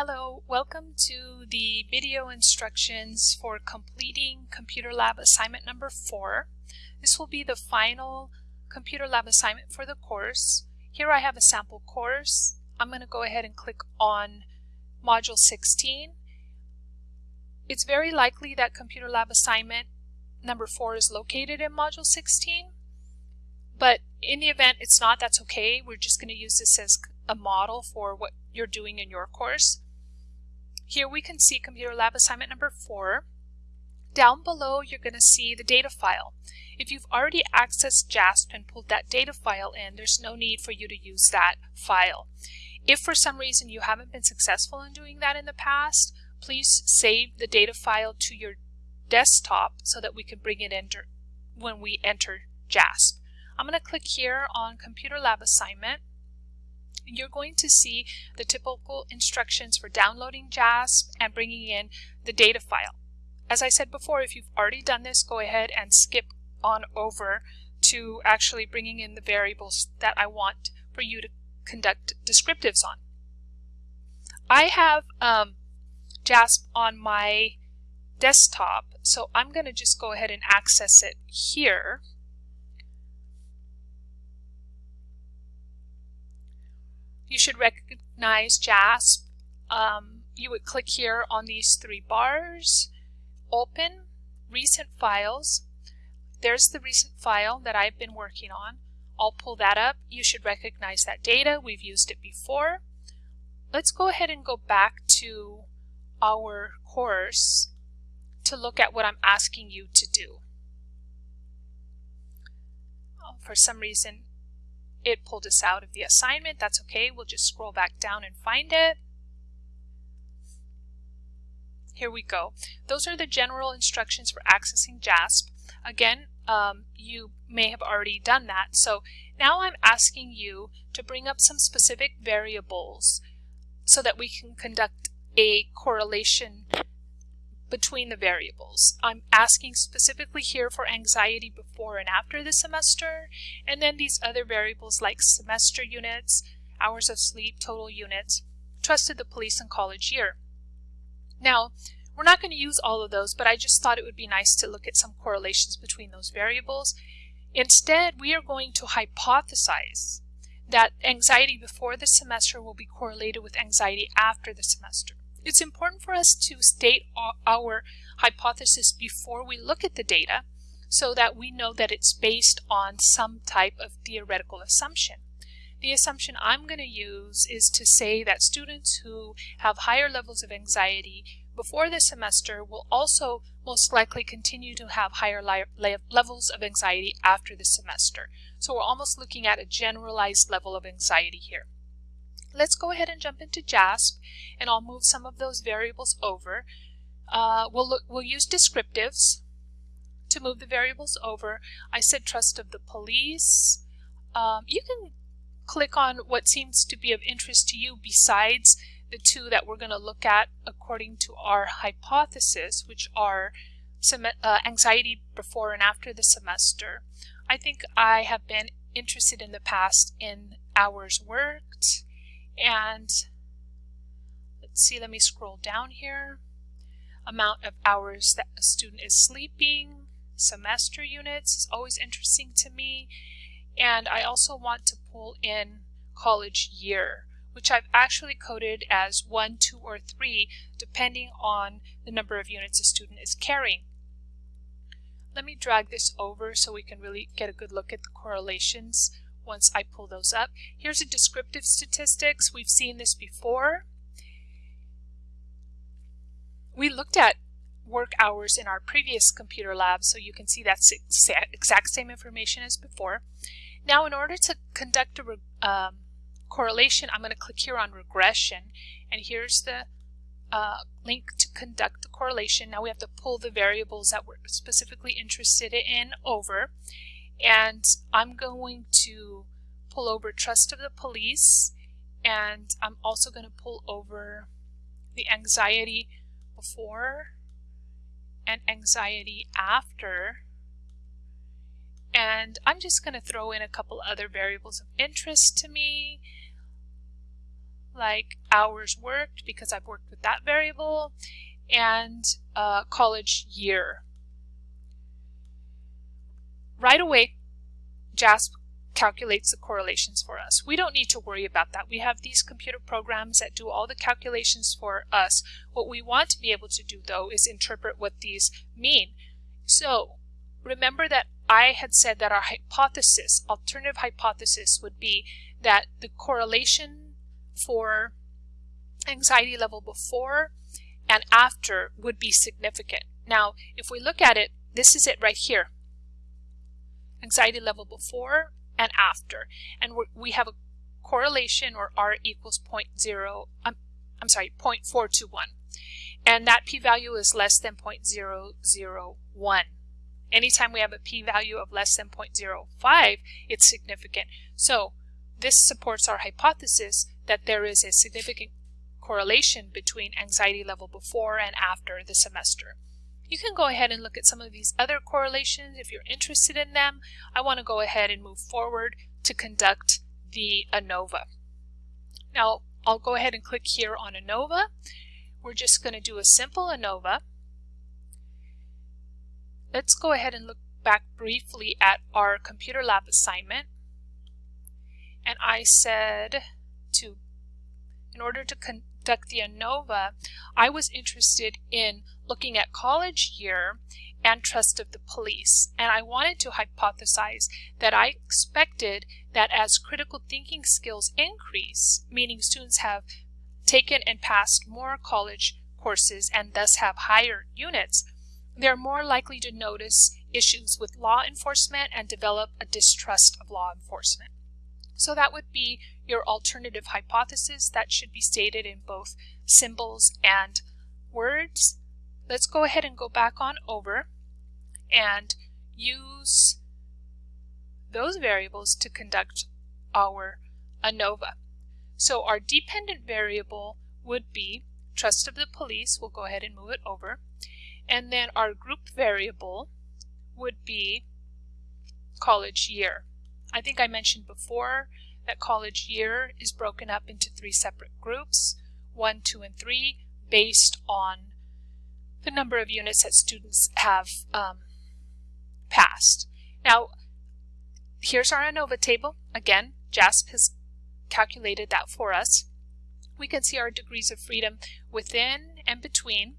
Hello, welcome to the video instructions for completing Computer Lab assignment number four. This will be the final Computer Lab assignment for the course. Here I have a sample course. I'm going to go ahead and click on Module 16. It's very likely that Computer Lab assignment number four is located in Module 16, but in the event it's not, that's okay. We're just going to use this as a model for what you're doing in your course. Here we can see Computer Lab assignment number four. Down below, you're going to see the data file. If you've already accessed JASP and pulled that data file in, there's no need for you to use that file. If for some reason you haven't been successful in doing that in the past, please save the data file to your desktop so that we can bring it in when we enter JASP. I'm going to click here on Computer Lab Assignment you're going to see the typical instructions for downloading JASP and bringing in the data file. As I said before, if you've already done this, go ahead and skip on over to actually bringing in the variables that I want for you to conduct descriptives on. I have um, JASP on my desktop, so I'm going to just go ahead and access it here. You should recognize JASP. Um, you would click here on these three bars, open, recent files. There's the recent file that I've been working on. I'll pull that up. You should recognize that data. We've used it before. Let's go ahead and go back to our course to look at what I'm asking you to do. Oh, for some reason, it pulled us out of the assignment. That's okay. We'll just scroll back down and find it. Here we go. Those are the general instructions for accessing JASP. Again, um, you may have already done that. So now I'm asking you to bring up some specific variables so that we can conduct a correlation between the variables. I'm asking specifically here for anxiety before and after the semester, and then these other variables like semester units, hours of sleep, total units, trusted the police and college year. Now, we're not going to use all of those, but I just thought it would be nice to look at some correlations between those variables. Instead, we are going to hypothesize that anxiety before the semester will be correlated with anxiety after the semester. It's important for us to state our hypothesis before we look at the data so that we know that it's based on some type of theoretical assumption. The assumption I'm going to use is to say that students who have higher levels of anxiety before the semester will also most likely continue to have higher levels of anxiety after the semester. So we're almost looking at a generalized level of anxiety here. Let's go ahead and jump into JASP and I'll move some of those variables over. Uh, we'll, look, we'll use descriptives to move the variables over. I said trust of the police. Um, you can click on what seems to be of interest to you besides the two that we're going to look at according to our hypothesis, which are uh, anxiety before and after the semester. I think I have been interested in the past in hours worked, and let's see, let me scroll down here. Amount of hours that a student is sleeping, semester units is always interesting to me. And I also want to pull in college year, which I've actually coded as one, two, or three, depending on the number of units a student is carrying. Let me drag this over so we can really get a good look at the correlations once I pull those up. Here's a descriptive statistics. We've seen this before. We looked at work hours in our previous computer lab, so you can see that's exact same information as before. Now, in order to conduct a um, correlation, I'm going to click here on regression, and here's the uh, link to conduct the correlation. Now we have to pull the variables that we're specifically interested in over. And I'm going to pull over trust of the police and I'm also going to pull over the anxiety before and anxiety after and I'm just going to throw in a couple other variables of interest to me like hours worked because I've worked with that variable, and uh, college year. Right away, JASP calculates the correlations for us. We don't need to worry about that. We have these computer programs that do all the calculations for us. What we want to be able to do, though, is interpret what these mean. So remember that I had said that our hypothesis, alternative hypothesis, would be that the correlation for anxiety level before and after would be significant. Now, if we look at it, this is it right here. Anxiety level before and after. And we have a correlation or R equals 0.0, um, I'm sorry, 0.421. And that p-value is less than 0.001. Anytime we have a p-value of less than 0.05, it's significant. So this supports our hypothesis that there is a significant correlation between anxiety level before and after the semester. You can go ahead and look at some of these other correlations if you're interested in them. I want to go ahead and move forward to conduct the ANOVA. Now, I'll go ahead and click here on ANOVA. We're just going to do a simple ANOVA. Let's go ahead and look back briefly at our computer lab assignment. And I said to, in order to conduct the ANOVA, I was interested in looking at college year and trust of the police. And I wanted to hypothesize that I expected that as critical thinking skills increase, meaning students have taken and passed more college courses and thus have higher units, they're more likely to notice issues with law enforcement and develop a distrust of law enforcement. So that would be your alternative hypothesis that should be stated in both symbols and words. Let's go ahead and go back on over and use those variables to conduct our ANOVA. So our dependent variable would be trust of the police. We'll go ahead and move it over. And then our group variable would be college year. I think I mentioned before that college year is broken up into three separate groups, one, two, and three, based on the number of units that students have um, passed. Now, here's our ANOVA table. Again, JASP has calculated that for us. We can see our degrees of freedom within and between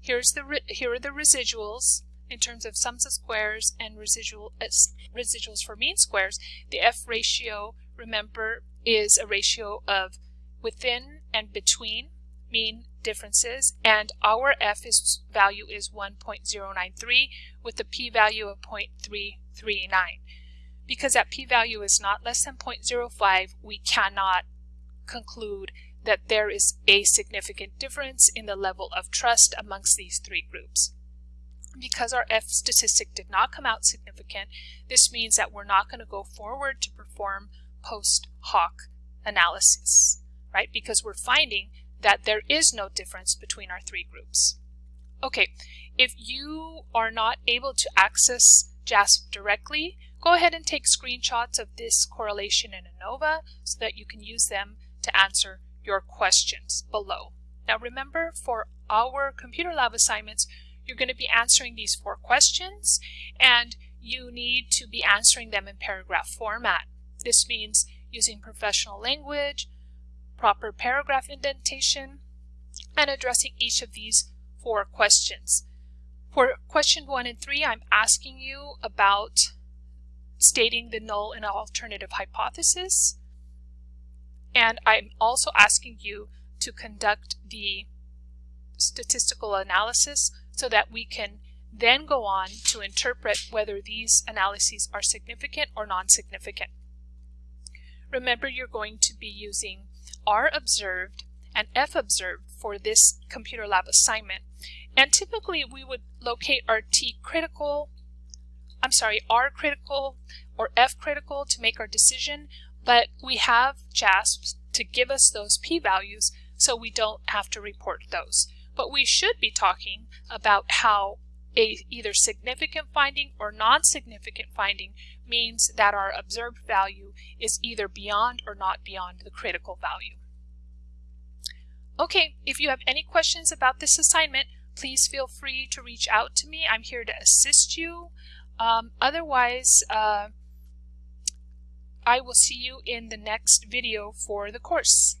Here's the here are the residuals in terms of sums of squares and residual uh, residuals for mean squares. The F ratio, remember, is a ratio of within and between mean differences, and our F is value is 1.093 with a p-value of 0.339. Because that p-value is not less than 0.05, we cannot conclude that there is a significant difference in the level of trust amongst these three groups. Because our F statistic did not come out significant, this means that we're not going to go forward to perform post hoc analysis, right? Because we're finding that there is no difference between our three groups. Okay, if you are not able to access JASP directly, go ahead and take screenshots of this correlation in ANOVA so that you can use them to answer your questions below. Now remember, for our computer lab assignments, you're going to be answering these four questions, and you need to be answering them in paragraph format. This means using professional language, proper paragraph indentation, and addressing each of these four questions. For question one and three, I'm asking you about stating the null and alternative hypothesis. And I'm also asking you to conduct the statistical analysis so that we can then go on to interpret whether these analyses are significant or non-significant. Remember you're going to be using R observed and F observed for this computer lab assignment. And typically we would locate our T critical, I'm sorry, R critical or F critical to make our decision, but we have JASP to give us those p-values so we don't have to report those. But we should be talking about how a either significant finding or non-significant finding means that our observed value is either beyond or not beyond the critical value. Okay, if you have any questions about this assignment, please feel free to reach out to me. I'm here to assist you. Um, otherwise, uh, I will see you in the next video for the course.